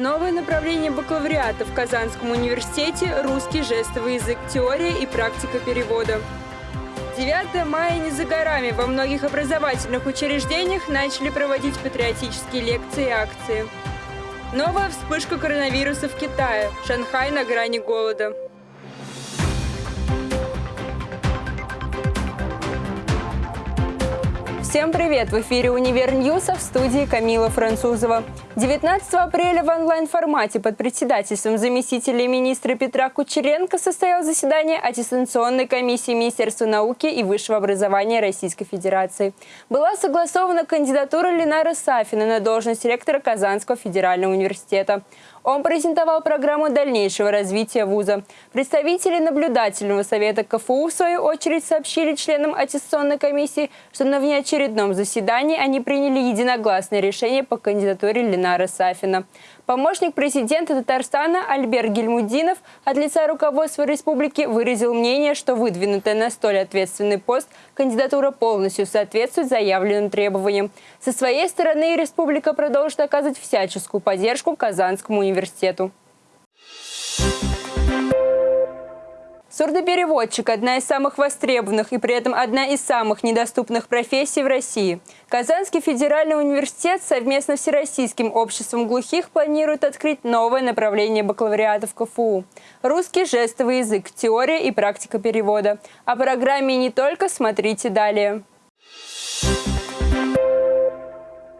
Новое направление бакалавриата в Казанском университете – русский жестовый язык, теория и практика перевода. 9 мая не за горами. Во многих образовательных учреждениях начали проводить патриотические лекции и акции. Новая вспышка коронавируса в Китае. Шанхай на грани голода. Всем привет! В эфире «Универ Ньюса» в студии Камила Французова. 19 апреля в онлайн-формате под председательством заместителя министра Петра Кучеренко состоялось заседание аттестационной комиссии Министерства науки и высшего образования Российской Федерации. Была согласована кандидатура Ленара Сафина на должность ректора Казанского федерального университета. Он презентовал программу дальнейшего развития вуза. Представители наблюдательного совета КФУ, в свою очередь, сообщили членам аттестационной комиссии, что на внеочередном заседании они приняли единогласное решение по кандидатуре Ленара Сафина. Помощник президента Татарстана Альберт Гельмудинов от лица руководства республики выразил мнение, что выдвинутая на столь ответственный пост кандидатура полностью соответствует заявленным требованиям. Со своей стороны республика продолжит оказывать всяческую поддержку Казанскому университету. Сурдопереводчик – одна из самых востребованных и при этом одна из самых недоступных профессий в России. Казанский федеральный университет совместно с Всероссийским обществом глухих планирует открыть новое направление бакалавриата в КФУ – русский жестовый язык, теория и практика перевода. О программе не только смотрите далее.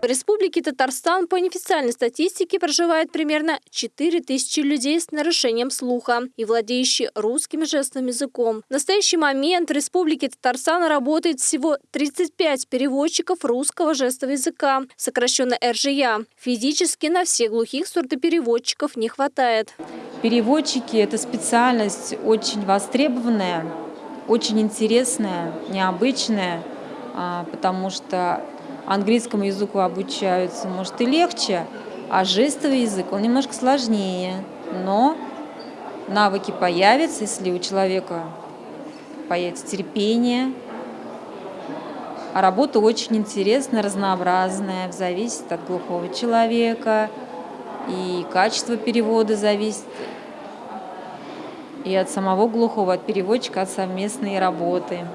В Республике Татарстан по неофициальной статистике проживает примерно 4 тысячи людей с нарушением слуха и владеющие русским жестовым языком. В настоящий момент в Республике Татарстан работает всего 35 переводчиков русского жестового языка, сокращенно РЖЯ. Физически на всех глухих сурдопереводчиков не хватает. Переводчики – это специальность очень востребованная, очень интересная, необычная, а, потому что английскому языку обучаются, может и легче, а жестовый язык, он немножко сложнее. Но навыки появятся, если у человека появится терпение. А работа очень интересная, разнообразная, зависит от глухого человека. И качество перевода зависит и от самого глухого, от переводчика, от совместной работы.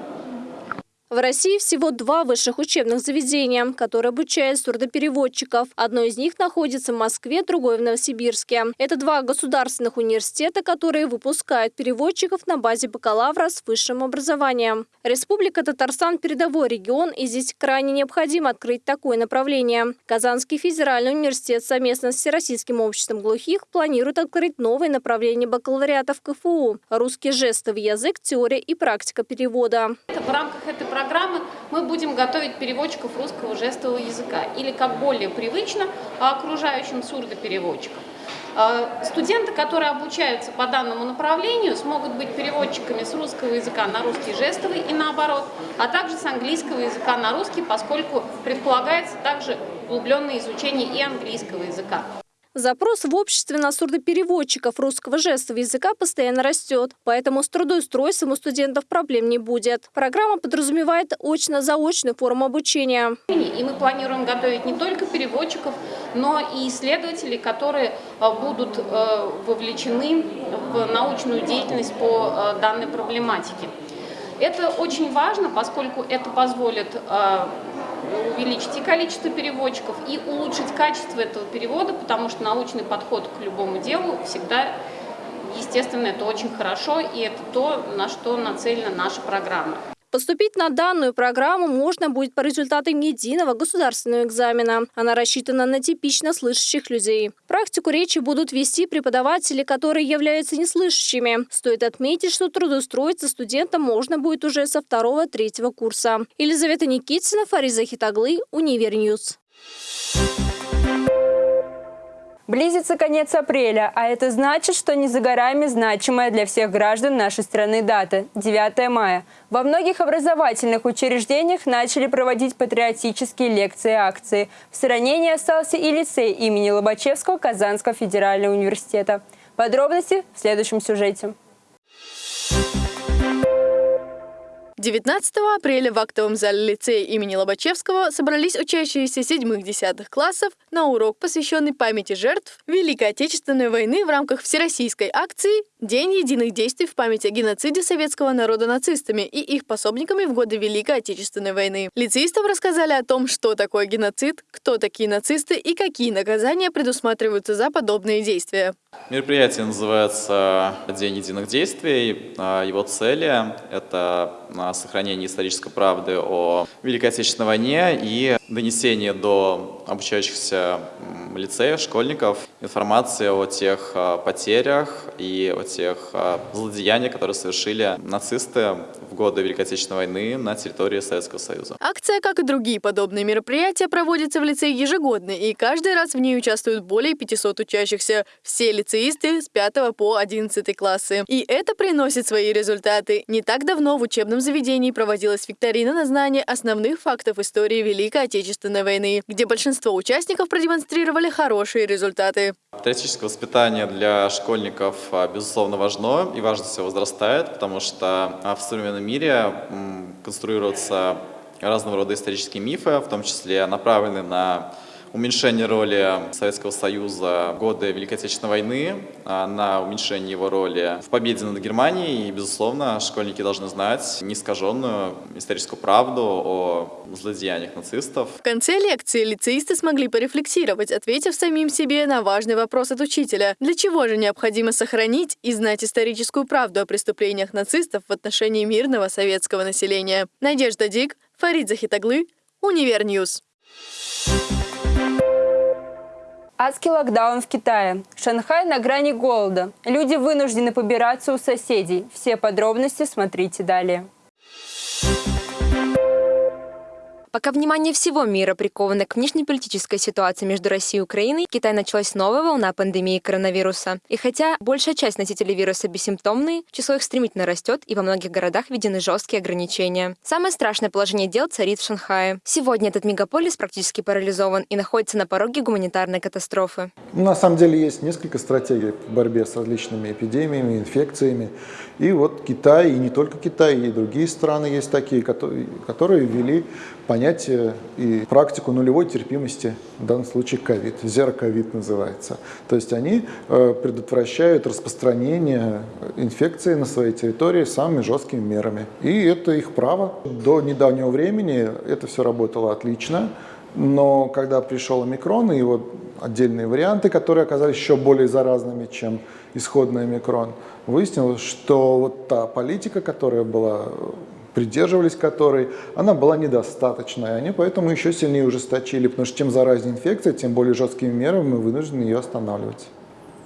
В России всего два высших учебных заведения, которые обучают сурдопереводчиков. Одно из них находится в Москве, другое в Новосибирске. Это два государственных университета, которые выпускают переводчиков на базе бакалавра с высшим образованием. Республика Татарстан – передовой регион, и здесь крайне необходимо открыть такое направление. Казанский федеральный университет совместно с Всероссийским обществом глухих планирует открыть новое направление бакалавриата в КФУ – русский жестовый язык, теория и практика перевода. В рамках этой программы мы будем готовить переводчиков русского жестового языка или, как более привычно, окружающим сурдопереводчикам. А, студенты, которые обучаются по данному направлению, смогут быть переводчиками с русского языка на русский жестовый и наоборот, а также с английского языка на русский, поскольку предполагается также углубленное изучение и английского языка. Запрос в обществе на сурдопереводчиков русского жестового языка постоянно растет, поэтому с трудоустройством у студентов проблем не будет. Программа подразумевает очно-заочную форму обучения. И мы планируем готовить не только переводчиков, но и исследователей, которые э, будут э, вовлечены в научную деятельность по э, данной проблематике. Это очень важно, поскольку это позволит увеличить и количество переводчиков, и улучшить качество этого перевода, потому что научный подход к любому делу всегда, естественно, это очень хорошо, и это то, на что нацелена наша программа. Поступить на данную программу можно будет по результатам единого государственного экзамена. Она рассчитана на типично слышащих людей. Практику речи будут вести преподаватели, которые являются неслышащими. Стоит отметить, что трудоустроиться студентам можно будет уже со второго-третьего курса. Елизавета Никитина, Фарид Захитоглы, Univer News. Близится конец апреля, а это значит, что не за горами значимая для всех граждан нашей страны дата – 9 мая. Во многих образовательных учреждениях начали проводить патриотические лекции и акции. В стороне не остался и лицей имени Лобачевского Казанского федерального университета. Подробности в следующем сюжете. 19 апреля в актовом зале лицея имени Лобачевского собрались учащиеся седьмых-десятых классов на урок, посвященный памяти жертв Великой Отечественной войны в рамках всероссийской акции «День единых действий в память о геноциде советского народа нацистами и их пособниками в годы Великой Отечественной войны». Лицеистам рассказали о том, что такое геноцид, кто такие нацисты и какие наказания предусматриваются за подобные действия. Мероприятие называется «День единых действий». А его цели – это сохранение исторической правды о Великой Отечественной войне и донесение до обучающихся лицеев, школьников информации о тех а, потерях и о тех а, злодеяниях, которые совершили нацисты в годы Великой Отечественной войны на территории Советского Союза. Акция, как и другие подобные мероприятия, проводится в лицее ежегодно, и каждый раз в ней участвуют более 500 учащихся. Все лицеисты с 5 по 11 классы. И это приносит свои результаты. Не так давно в учебном заведении проводилась викторина на знание основных фактов истории Великой Отечественной войны, где большинство участников продемонстрировали хорошие результаты. Патриотическое воспитание для школьников, а, безусловно, важно, и важность все возрастает, потому что а, в современном мире конструируются разного рода исторические мифы, в том числе направленные на уменьшение роли Советского Союза в годы Великой Отечественной войны, а, на уменьшение его роли в победе над Германией. И, безусловно, школьники должны знать неискаженную историческую правду о злодеяниях нацистов. В конце лекции лицеисты смогли порефлексировать, ответив самим себе на важный вопрос от учителя. Для чего же необходимо сохранить и знать историческую правду о преступлениях нацистов в отношении мирного советского населения? Надежда Дик, Фарид Захитоглы, Univer News. Адский локдаун в Китае. Шанхай на грани голода. Люди вынуждены побираться у соседей. Все подробности смотрите далее. Пока внимание всего мира приковано к внешнеполитической ситуации между Россией и Украиной, в Китае началась новая волна пандемии коронавируса. И хотя большая часть носителей вируса бессимптомные, число их стремительно растет, и во многих городах введены жесткие ограничения. Самое страшное положение дел царит в Шанхае. Сегодня этот мегаполис практически парализован и находится на пороге гуманитарной катастрофы. На самом деле есть несколько стратегий в борьбе с различными эпидемиями, инфекциями. И вот Китай, и не только Китай, и другие страны есть такие, которые, ввели понятие и практику нулевой терпимости, в данном случае ковид, зероковид называется. То есть они э, предотвращают распространение инфекции на своей территории самыми жесткими мерами. И это их право. До недавнего времени это все работало отлично. Но когда пришел омикрон и его отдельные варианты, которые оказались еще более заразными, чем исходный омикрон, выяснилось, что вот та политика, которая была, придерживались которой, она была недостаточной. Они поэтому еще сильнее ужесточили, потому что чем заразнее инфекция, тем более жесткими мерами мы вынуждены ее останавливать.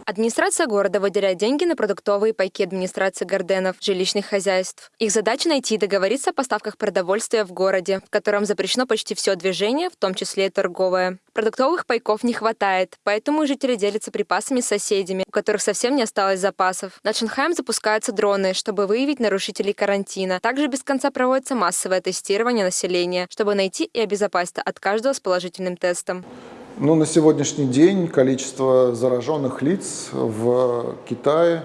Администрация города выделяет деньги на продуктовые пайки администрации Горденов, жилищных хозяйств. Их задача найти и договориться о поставках продовольствия в городе, в котором запрещено почти все движение, в том числе и торговое. Продуктовых пайков не хватает, поэтому жители делятся припасами с соседями, у которых совсем не осталось запасов. Над Шанхаем запускаются дроны, чтобы выявить нарушителей карантина. Также без конца проводится массовое тестирование населения, чтобы найти и обезопасить от каждого с положительным тестом. Ну, на сегодняшний день количество зараженных лиц в Китае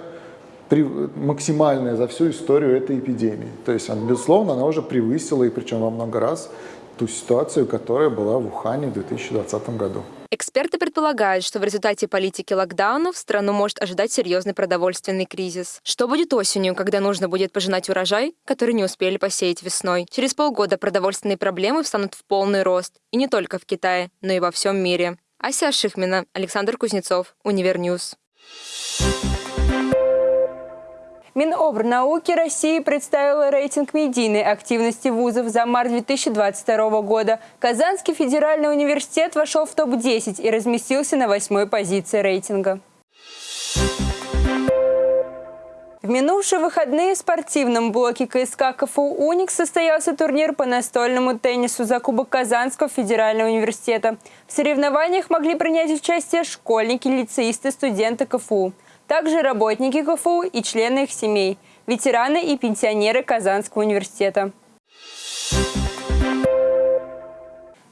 максимальное за всю историю этой эпидемии. То есть, безусловно, она уже превысила, и причем во много раз, ту ситуацию, которая была в Ухане в 2020 году. Эксперты предполагают, что в результате политики локдаунов страну может ожидать серьезный продовольственный кризис. Что будет осенью, когда нужно будет пожинать урожай, который не успели посеять весной? Через полгода продовольственные проблемы встанут в полный рост. И не только в Китае, но и во всем мире. Ася Шихмина, Александр Кузнецов, Univer News. Минобрнауки России представила рейтинг медийной активности вузов за март 2022 года. Казанский федеральный университет вошел в топ-10 и разместился на восьмой позиции рейтинга. В минувшие выходные в спортивном блоке КСК КФУ «Уникс» состоялся турнир по настольному теннису за Кубок Казанского федерального университета. В соревнованиях могли принять участие школьники, лицеисты, студенты КФУ также работники КФУ и члены их семей, ветераны и пенсионеры Казанского университета.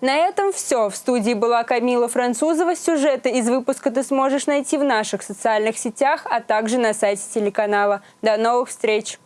На этом все. В студии была Камила Французова. Сюжеты из выпуска ты сможешь найти в наших социальных сетях, а также на сайте телеканала. До новых встреч!